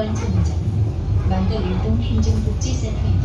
1번 정장 만덕 일동 행정복지센터입니다.